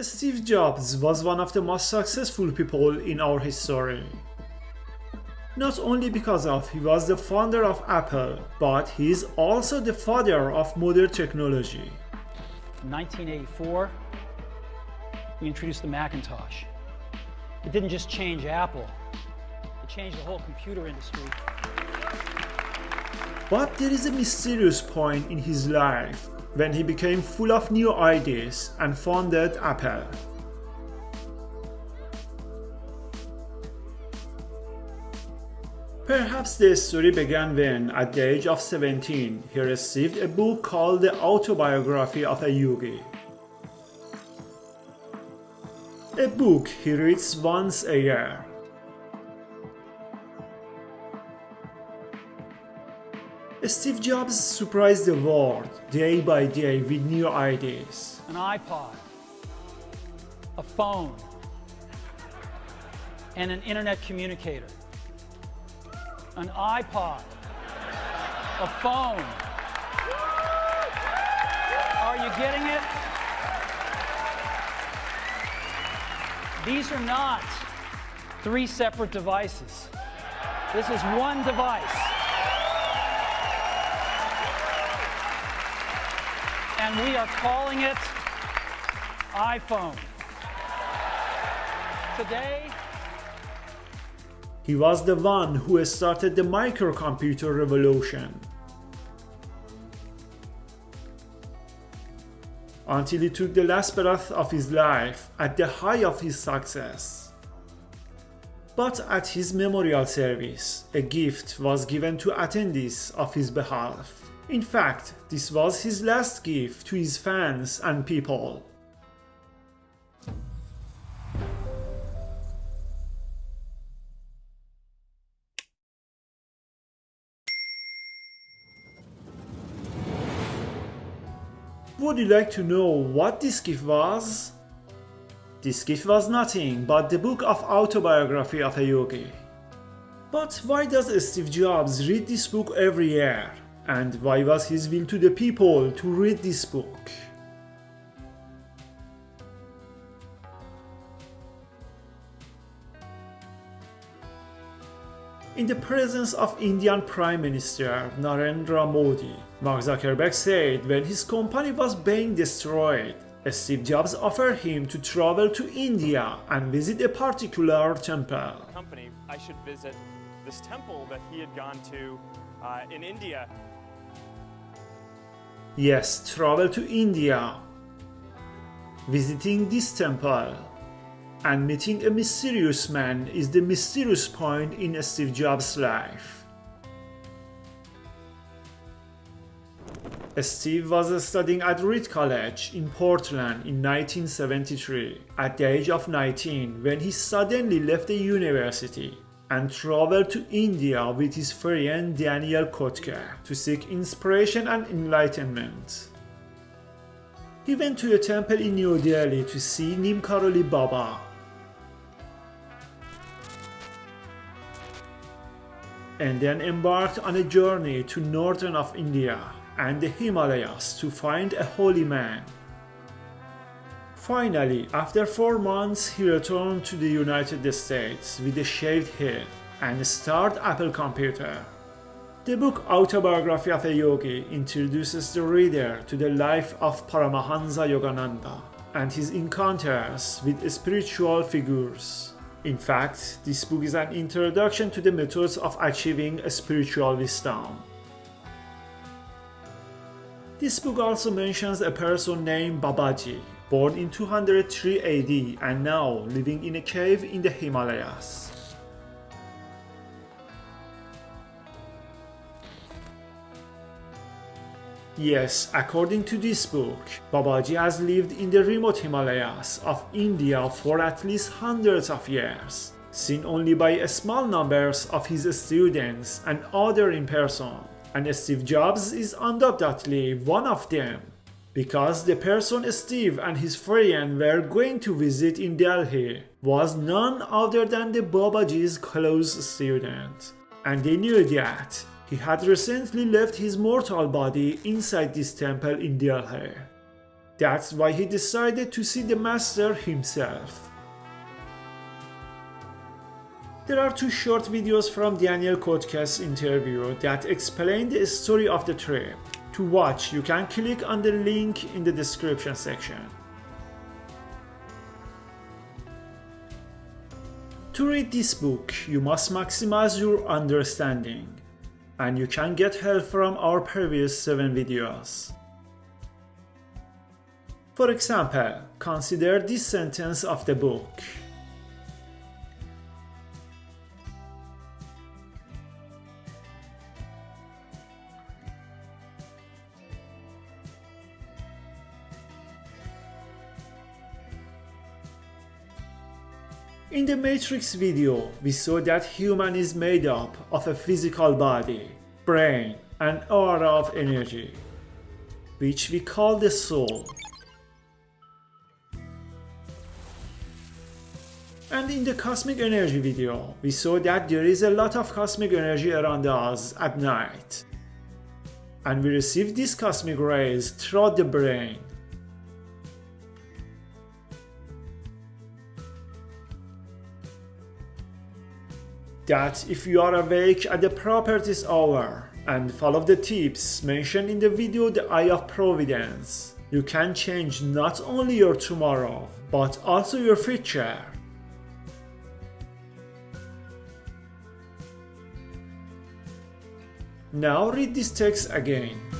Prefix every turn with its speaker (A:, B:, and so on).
A: Steve Jobs was one of the most successful people in our history. Not only because of he was the founder of Apple, but he is also the father of modern technology.
B: In 1984, we introduced the Macintosh. It didn't just change Apple, it changed the whole computer industry.
A: But there is a mysterious point in his life when he became full of new ideas and founded Apple. Perhaps the story began when, at the age of 17, he received a book called The Autobiography of a Yogi. A book he reads once a year. Steve Jobs surprised the world day by day with new ideas.
B: An iPod, a phone, and an internet communicator. An iPod, a phone. Are you getting it? These are not three separate devices. This is one device. And we are calling it iPhone. Today,
A: he was the one who has started the microcomputer revolution. Until he took the last breath of his life at the height of his success. But at his memorial service, a gift was given to attendees of his behalf. In fact, this was his last gift to his fans and people. Would you like to know what this gift was? This gift was nothing but the book of autobiography of a yogi. But why does Steve Jobs read this book every year? And why was his will to the people to read this book? In the presence of Indian Prime Minister Narendra Modi, Mark Zuckerberg said when his company was being destroyed, Steve Jobs offered him to travel to India and visit a particular temple.
C: Company, I should visit this temple that he had gone to uh, in India
A: Yes, travel to India, visiting this temple, and meeting a mysterious man is the mysterious point in Steve Jobs' life. Steve was studying at Reed College in Portland in 1973 at the age of 19 when he suddenly left the university and traveled to India with his friend Daniel Kottke to seek inspiration and enlightenment. He went to a temple in New Delhi to see Neem Karoli Baba. And then embarked on a journey to northern of India and the Himalayas to find a holy man Finally, after four months, he returned to the United States with a shaved head and started Apple Computer. The book Autobiography of a Yogi introduces the reader to the life of Paramahansa Yogananda and his encounters with spiritual figures. In fact, this book is an introduction to the methods of achieving a spiritual wisdom. This book also mentions a person named Babaji, born in 203 AD and now living in a cave in the Himalayas. Yes, according to this book, Babaji has lived in the remote Himalayas of India for at least hundreds of years, seen only by a small numbers of his students and other in person, and Steve Jobs is undoubtedly one of them because the person Steve and his friend were going to visit in Delhi was none other than the Babaji's close student. And they knew that he had recently left his mortal body inside this temple in Delhi. That's why he decided to see the master himself. There are two short videos from Daniel Kottkes' interview that explain the story of the trip. To watch, you can click on the link in the description section. To read this book, you must maximize your understanding, and you can get help from our previous 7 videos. For example, consider this sentence of the book. In the Matrix video, we saw that human is made up of a physical body, brain, and aura of energy, which we call the soul. And in the cosmic energy video, we saw that there is a lot of cosmic energy around us at night. And we receive these cosmic rays throughout the brain that if you are awake at the properties hour and follow the tips mentioned in the video The Eye of Providence, you can change not only your tomorrow, but also your future. Now read this text again.